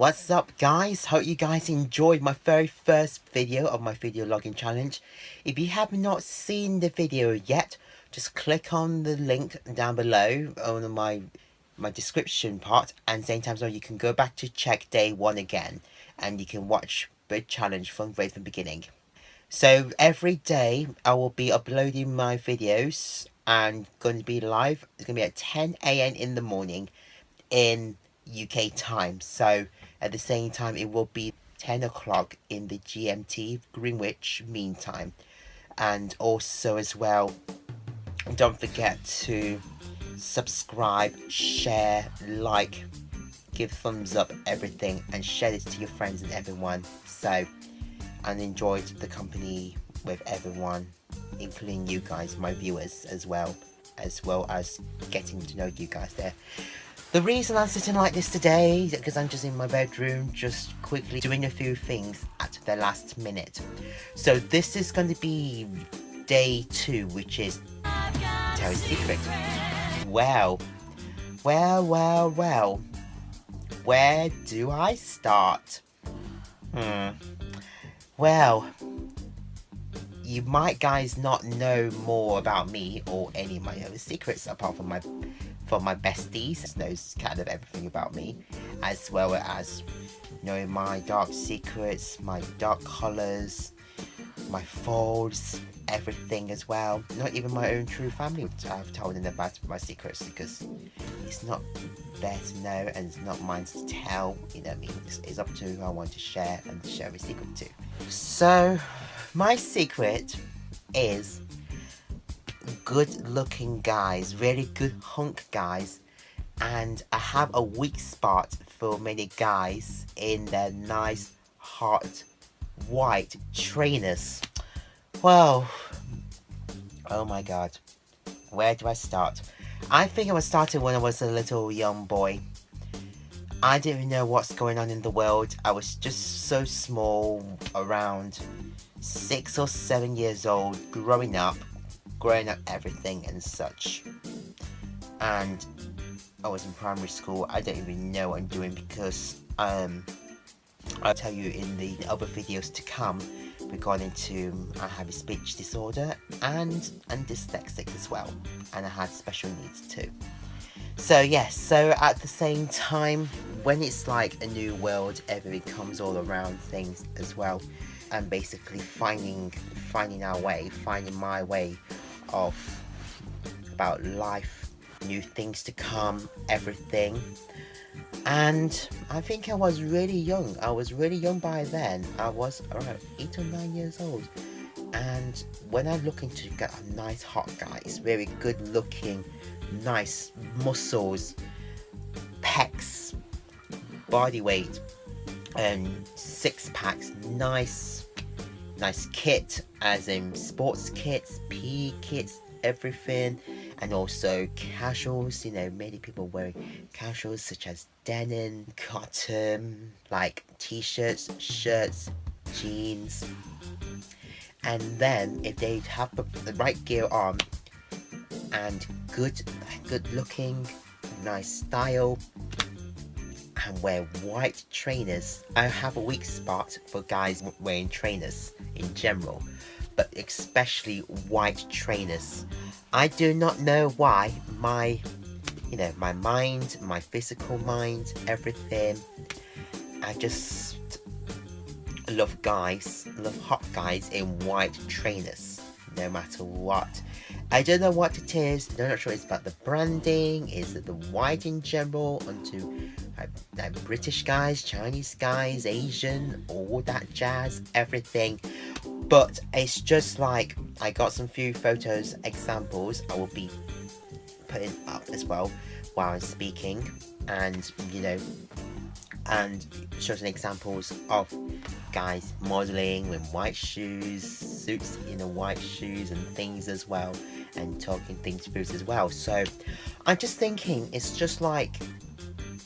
What's up guys? Hope you guys enjoyed my very first video of my video logging challenge. If you have not seen the video yet, just click on the link down below on my my description part and same time so you can go back to check day one again and you can watch the challenge from right from the beginning. So every day I will be uploading my videos and going to be live. It's going to be at 10 a.m. in the morning in UK time. So at the same time, it will be 10 o'clock in the GMT Greenwich Mean Time. And also as well, don't forget to subscribe, share, like, give thumbs up, everything, and share this to your friends and everyone. So, and enjoyed the company with everyone, including you guys, my viewers as well, as well as getting to know you guys there. The reason I'm sitting like this today is because I'm just in my bedroom, just quickly doing a few things at the last minute. So this is going to be day two, which is Terry's Secret. Well, well, well, well. Where do I start? Hmm. Well, you might guys not know more about me or any of my other secrets apart from my from my besties knows kind of everything about me as well as knowing my dark secrets my dark colors my folds everything as well. Not even my own true family I've told them about my secrets because it's not there to know and it's not mine to tell you know I mean? It's, it's up to who I want to share and share a secret to. So my secret is good looking guys, really good hunk guys. And I have a weak spot for many guys in their nice, hot, white trainers. Well, oh my god. Where do I start? I think I was started when I was a little young boy. I didn't know what's going on in the world. I was just so small, around six or seven years old, growing up, growing up everything and such. And I was in primary school, I don't even know what I'm doing because um, I'll tell you in the other videos to come regarding to I have a speech disorder and and dyslexic as well and I had special needs too. So yes, so at the same time when it's like a new world everything comes all around things as well and basically finding finding our way, finding my way of about life, new things to come, everything. And I think I was really young. I was really young by then. I was around 8 or 9 years old. And when I'm looking to get a nice hot guy, it's very good looking, nice muscles, pecs, body weight, and six packs, nice nice kit, as in sports kits, PE kits, everything, and also casuals. You know, many people wearing casuals such as denim, cotton, like t-shirts, shirts, jeans. And then if they have the right gear on and good, good looking, nice style, and wear white trainers. I have a weak spot for guys wearing trainers in general, but especially white trainers. I do not know why my, you know, my mind, my physical mind, everything, I just love guys, love hot guys in white trainers, no matter what. I don't know what it is, I'm not sure it's about the branding, is it the white in general, onto uh, British guys, Chinese guys, Asian, all that jazz, everything. But it's just like, I got some few photos, examples, I will be putting up as well while I'm speaking. And, you know, and showing examples of guys modeling with white shoes, suits in the white shoes and things as well, and talking things through as well. So I'm just thinking it's just like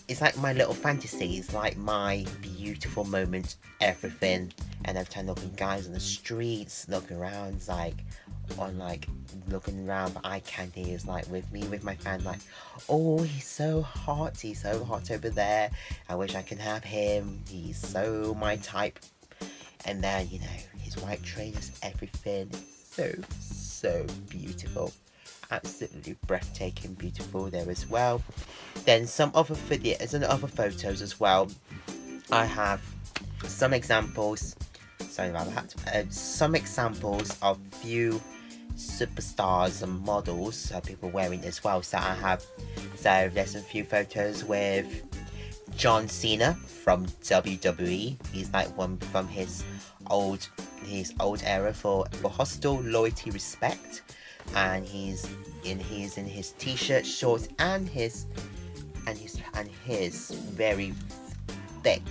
it's like my little fantasy. It's like my beautiful moment, everything. And every time looking guys on the streets, looking around, it's like, on like looking around for eye candy is like with me with my fan like oh he's so hot he's so hot over there. I wish I could have him. He's so my type. And then you know his white trainers everything. So so beautiful. Absolutely breathtaking beautiful there as well. Then some other videos and other photos as well. I have some examples sorry about that uh, some examples of few superstars and models uh, people wearing as well. So I have so there's a few photos with John Cena from WWE he's like one from his old his old era for, for hustle loyalty respect. And he's in he's in his t-shirt shorts and his and his and his very thick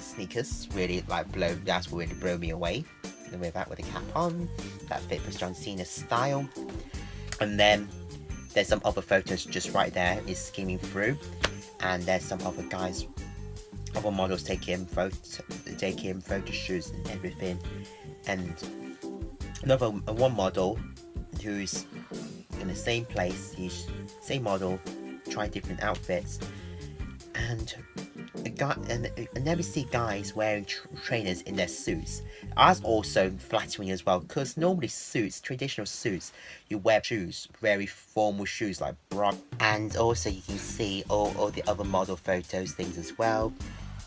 sneakers. Really like blow that's really blow me away and with that with a cap on. That fit for John Cena's style. And then there's some other photos just right there is skimming through. And there's some other guys other models taking photo taking photo shoots and everything. And another uh, one model who's in the same place he's same model trying different outfits. And a guy and I never see guys wearing tr trainers in their suits. That's also flattering as well because normally suits, traditional suits, you wear shoes, very formal shoes like bra. And also you can see all, all the other model photos things as well.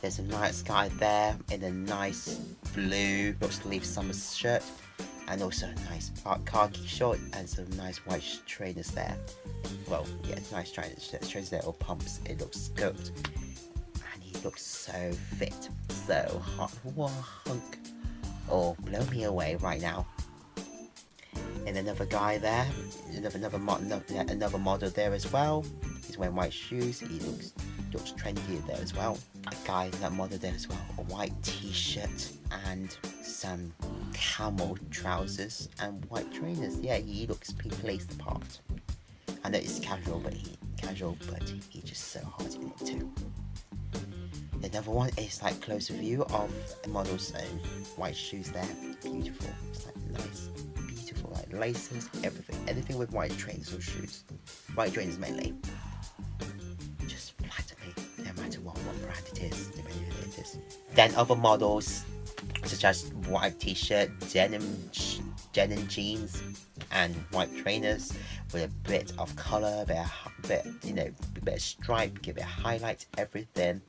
There's a nice guy there in a nice blue short sleeve summer shirt and also a nice khaki short and some nice white trainers there. Well, yeah, nice trainers, trainers there or pumps. It looks good looks so fit, so hot. Hunk. Oh, blow me away right now. And another guy there, another another, mod, another model there as well. He's wearing white shoes. He looks looks trendy there as well. A guy that model there as well. A white t-shirt and some camel trousers and white trainers. Yeah, he looks he plays the part. I know it's casual, but he casual, but he's just so hot in it too. Another one is like closer view of model's uh, white shoes there. Beautiful. It's like nice, beautiful, like laces, everything. Anything with white trainers or shoes. White trainers mainly. Just flatter me, no matter what, what brand it is, depending who it is. Then other models, such as white t-shirt, denim, denim jeans, and white trainers with a bit of color, a bit, bit you know, a bit of stripe, give it highlights, everything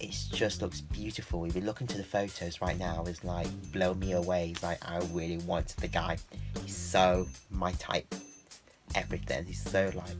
it just looks beautiful. If you look into the photos right now, it's like blow me away. It's like I really want the guy. He's so my type. Everything. He's so like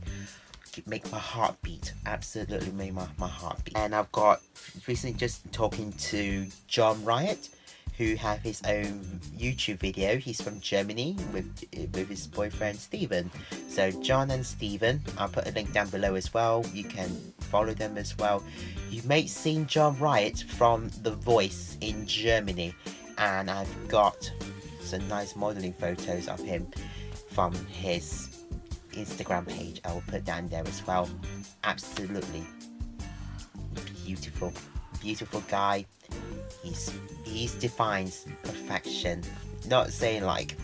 make my heart beat. Absolutely make my, my heart beat. And I've got recently just talking to John Riot who have his own YouTube video. He's from Germany with with his boyfriend Steven. So John and Steven, I'll put a link down below as well. You can follow them as well. You may have seen John Riot from The Voice in Germany and I've got some nice modeling photos of him from his Instagram page. I will put down there as well. Absolutely beautiful, beautiful guy he's he defines perfection. Not saying like,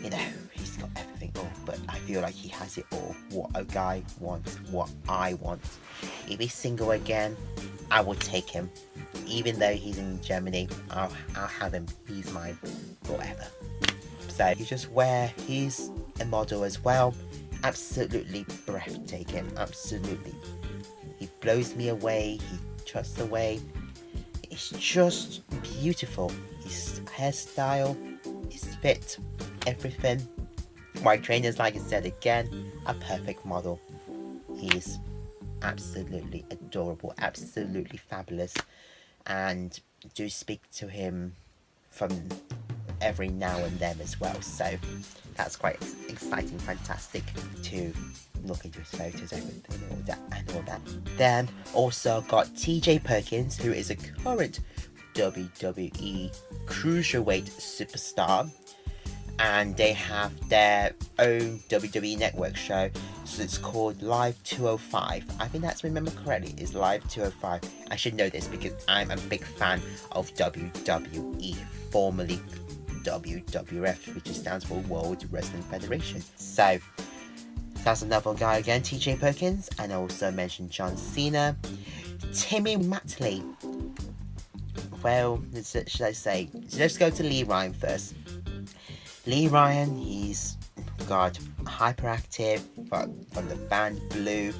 you know, all, but I feel like he has it all. What a guy wants, what I want. If he's single again, I will take him. Even though he's in Germany, I'll, I'll have him. He's mine forever. So you just wear, he's a model as well. Absolutely breathtaking, absolutely. He blows me away, he trusts away, it's just beautiful. His hairstyle, his fit, everything. White trainers, like I said again, a perfect model. He's absolutely adorable, absolutely fabulous. And do speak to him from every now and then as well. So that's quite exciting, fantastic to look into his photos, everything, all that, and all that. Then also got TJ Perkins, who is a current WWE Cruiserweight superstar. And they have their own WWE Network show. So it's called Live 205. I think that's remember correctly, is Live 205. I should know this because I'm a big fan of WWE, formerly WWF, which stands for World Wrestling Federation. So that's another guy again, TJ Perkins, and I also mentioned John Cena, Timmy Matley. Well, should I say? let's go to Lee Ryan first. Lee Ryan, he's got hyperactive from, from the band Blue,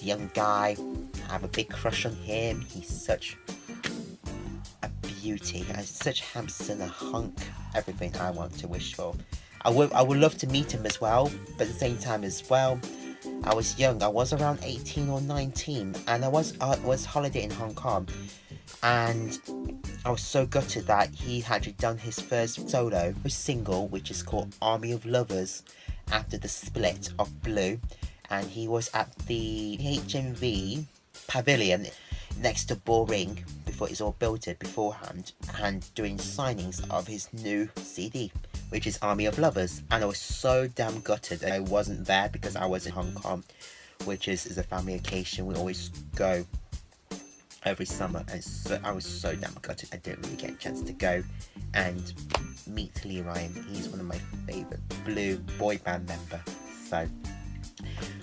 young guy. I have a big crush on him. He's such a beauty, He's such handsome, a hunk, everything I want to wish for. I would I would love to meet him as well, but at the same time as well, I was young. I was around 18 or 19, and I was I was holiday in Hong Kong, and I was so gutted that he had done his first solo single, which is called Army of Lovers, after the split of Blue, and he was at the HMV Pavilion next to Bullring before it's all built it beforehand and doing signings of his new CD which is Army of Lovers. And I was so damn gutted that I wasn't there because I was in Hong Kong which is, is a family occasion. We always go every summer and so I was so damn gutted I didn't really get a chance to go and meet Lee Ryan he's one of my favourite blue boy band member so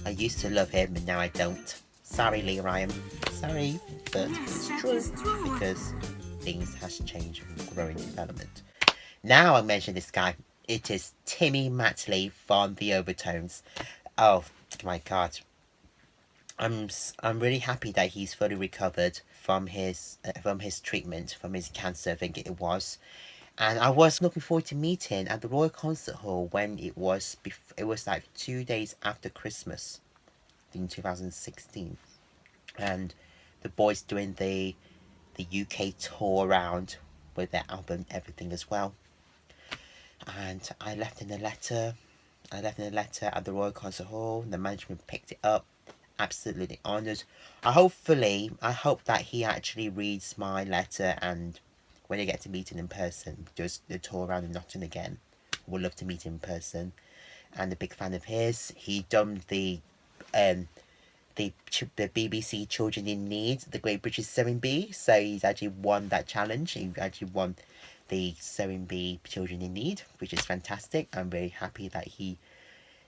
I used to love him and now I don't sorry Lee Ryan sorry but it's true because things has changed and growing development now I mention this guy. It is Timmy Matley from The Overtones. Oh my god. I'm I'm really happy that he's fully recovered from his uh, from his treatment from his cancer I think it was. And I was looking forward to meeting at the Royal Concert Hall when it was it was like two days after Christmas in 2016 and the boys doing the the UK tour around with their album everything as well. And I left in a letter I left in a letter at the Royal Concert Hall. The management picked it up absolutely. Honoured I hopefully I hope that he actually reads my letter and when I get to meet him in person does the tour around in Nottingham again would love to meet him in person. And a big fan of his. He done the um the the BBC Children in Need the Great British Sewing Bee. So he's actually won that challenge. He actually won the Sewing Bee Children in Need, which is fantastic. I'm very happy that he,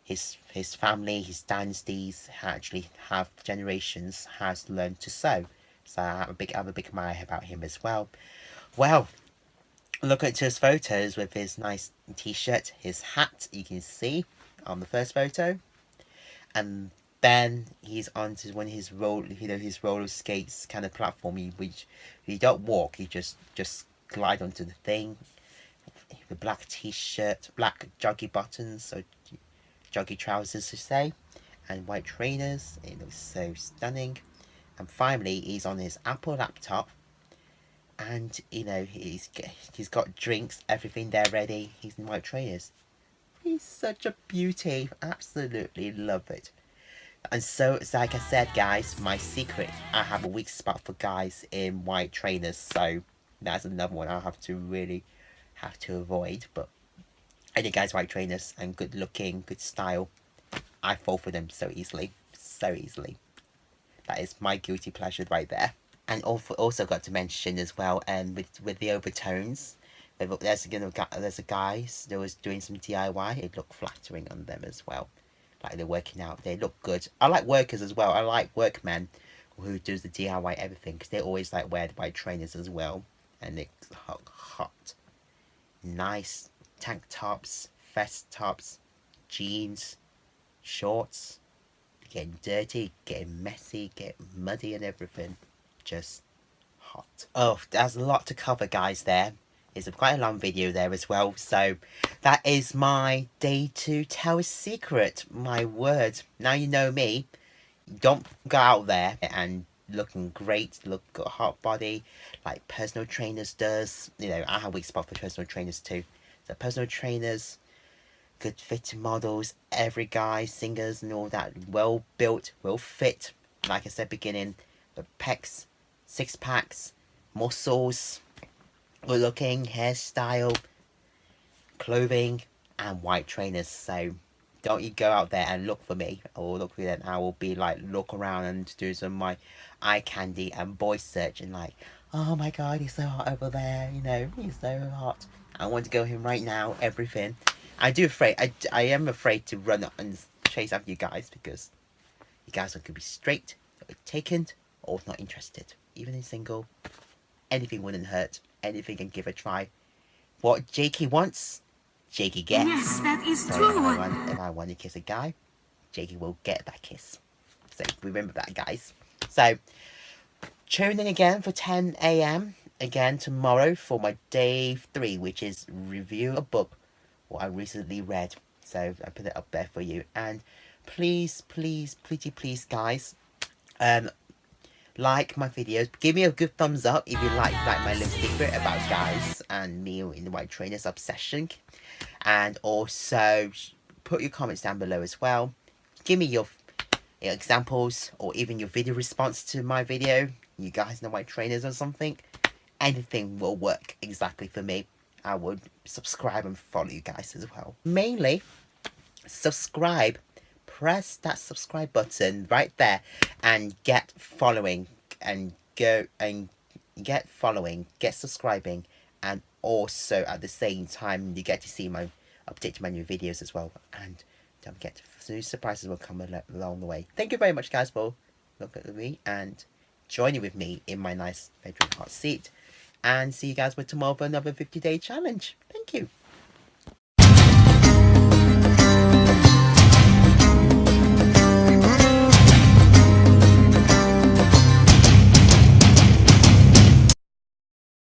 his his family, his dynasties actually have generations has learned to sew. So I have a big I have a big admire about him as well. Well, look at his photos with his nice t-shirt, his hat you can see on the first photo. And then he's onto one of his roll you know his roller skates kind of platform he which he don't walk, he just just glide onto the thing. The black t-shirt, black joggy buttons, so joggy trousers to say, and white trainers. It looks so stunning. And finally, he's on his Apple laptop, and you know he's he's got drinks, everything there ready. He's in white trainers. He's such a beauty. Absolutely love it. And so, it's like I said, guys, my secret, I have a weak spot for guys in white trainers. So that's another one I'll have to really have to avoid. But any guys white trainers and good looking, good style, I fall for them so easily, so easily. That is my guilty pleasure right there. And also, got to mention as well, and um, with with the overtones, there's you know there's a guys that was doing some DIY. It looked flattering on them as well, like they're working out. They look good. I like workers as well. I like workmen who does the DIY everything because they always like wear the white trainers as well and it's hot, hot. Nice tank tops, vest tops, jeans, shorts, getting dirty, getting messy, getting muddy and everything. Just hot. Oh, there's a lot to cover guys there. It's a quite a long video there as well. So that is my day to tell a secret. My word. Now you know me. Don't go out there and looking great, look got a hot body, like personal trainers does. You know, I have weak spot for personal trainers too. So personal trainers, good fitting models, every guy, singers and all that, well built, well fit. Like I said beginning, the pecs, six packs, muscles, good looking, hairstyle, clothing, and white trainers. So don't you go out there and look for me or look for them. I will be like look around and do some of my eye candy and voice search and like oh my god, he's so hot over there, you know, he's so hot. I want to go him right now, everything. I do afraid, I, I am afraid to run up and chase after you guys because you guys are going to be straight, taken, or not interested. Even in single, anything wouldn't hurt. Anything can give a try. What Jakey wants, Jakey gets. Yes, that is so true. If I, want, if I want to kiss a guy, Jakey will get that kiss. So remember that, guys. So tune in again for 10 a.m. again tomorrow for my day three, which is review a book what I recently read. So I put it up there for you. And please, please, pretty please, guys, um, like my videos. Give me a good thumbs up if you like like my little secret about guys and me in the white trainers obsession. And also put your comments down below as well. Give me your examples or even your video response to my video. You guys know white trainers or something. Anything will work exactly for me. I would subscribe and follow you guys as well. Mainly, subscribe. Press that subscribe button right there and get following and go and get following, get subscribing and also at the same time you get to see my update my new videos as well and don't forget new surprises will come along the way. Thank you very much guys for looking at me and joining with me in my nice bedroom hot seat and see you guys with tomorrow for another 50 day challenge. Thank you.